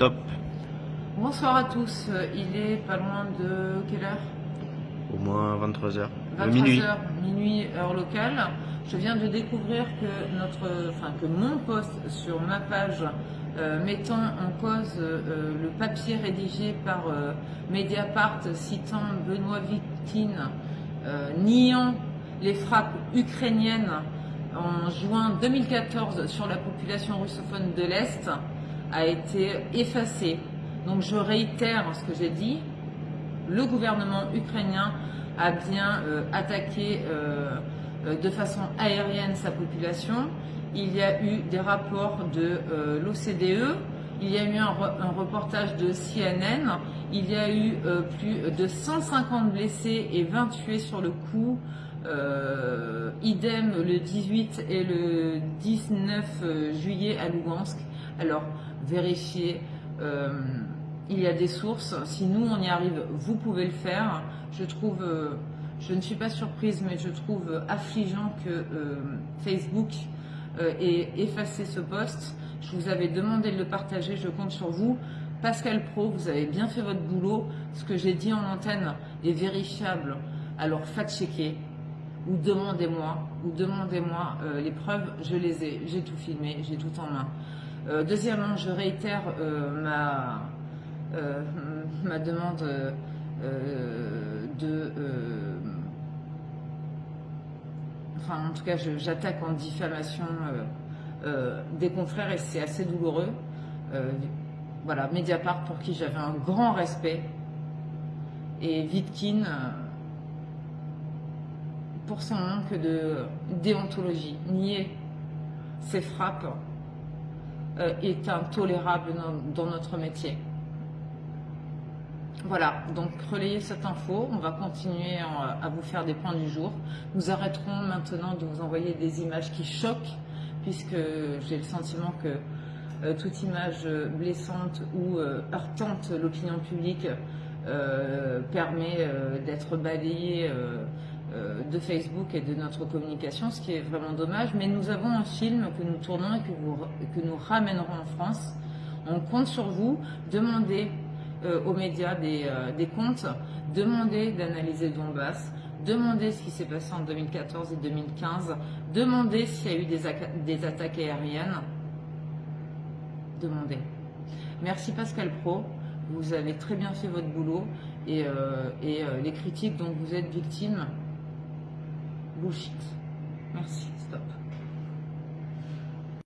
Top. Bonsoir à tous, il est pas loin de quelle heure? Au moins 23h. 23h, minuit. minuit heure locale. Je viens de découvrir que, notre, enfin, que mon post sur ma page euh, mettant en cause euh, le papier rédigé par euh, Mediapart citant Benoît Victine, niant les frappes ukrainiennes en juin 2014 sur la population russophone de l'Est, a été effacé. Donc je réitère ce que j'ai dit, le gouvernement ukrainien a bien attaqué de façon aérienne sa population, il y a eu des rapports de euh, l'OCDE, il y a eu un, reportage de CNN, il y a eu euh, plus de 150 blessés et 20 tués sur le coup, euh, idem le 18 et le 19 juillet à Lugansk. Alors, vérifiez, il y a des sources, si nous on y arrive, vous pouvez le faire. Je trouve, je ne suis pas surprise, mais je trouve affligeant que Facebook euh, et effacer ce poste. Je vous avais demandé de le partager, je compte sur vous. Pascal Pro, vous avez bien fait votre boulot. Ce que j'ai dit en antenne est vérifiable. Alors fact-checkez ou demandez-moi, ou demandez-moi euh, les preuves, je les ai, j'ai tout filmé, j'ai tout en main. Euh, deuxièmement, je réitère ma, ma demande de enfin en tout cas j'attaque en diffamation euh, euh, des confrères et c'est assez douloureux. Euh, voilà, Mediapart pour qui j'avais un grand respect et Vitkin pour son manque de déontologie. Nier ses frappes est intolérable dans notre métier. Voilà, donc relayez cette info, on va continuer à vous faire des points du jour. Nous arrêterons maintenant de vous envoyer des images qui choquent, puisque j'ai le sentiment que euh, toute image blessante ou euh, heurtante l'opinion publique euh, permet d'être balayée de Facebook et de notre communication, ce qui est vraiment dommage. Mais nous avons un film que nous tournons et que, nous ramènerons en France. On compte sur vous, demandez euh, aux médias euh, des, comptes, demander d'analyser Donbass, demander ce qui s'est passé en 2014 et 2015, demander s'il y a eu des, attaques aériennes, demander. Merci Pascal Pro, vous avez très bien fait votre boulot euh, et les critiques dont vous êtes victime, bullshit. Merci, stop.